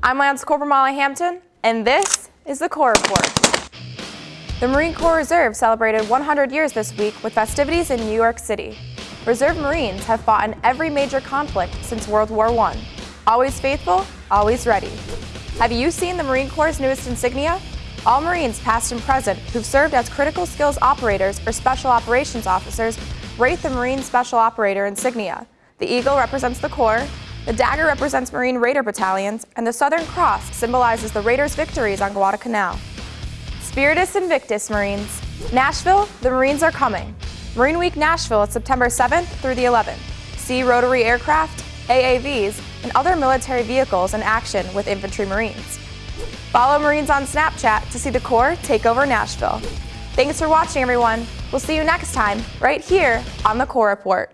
I'm Lance Corporal Molly Hampton, and this is the Corps Report. The Marine Corps Reserve celebrated 100 years this week with festivities in New York City. Reserve Marines have fought in every major conflict since World War I. Always faithful, always ready. Have you seen the Marine Corps' newest insignia? All Marines past and present who've served as critical skills operators or special operations officers rate the Marine Special Operator insignia. The eagle represents the Corps, the dagger represents Marine Raider battalions, and the Southern Cross symbolizes the Raiders' victories on Guadalcanal. Spiritus Invictus Marines. Nashville, the Marines are coming. Marine Week Nashville is September 7th through the 11th. See rotary aircraft, AAVs, and other military vehicles in action with infantry Marines. Follow Marines on Snapchat to see the Corps take over Nashville. Thanks for watching, everyone. We'll see you next time, right here on the Corps Report.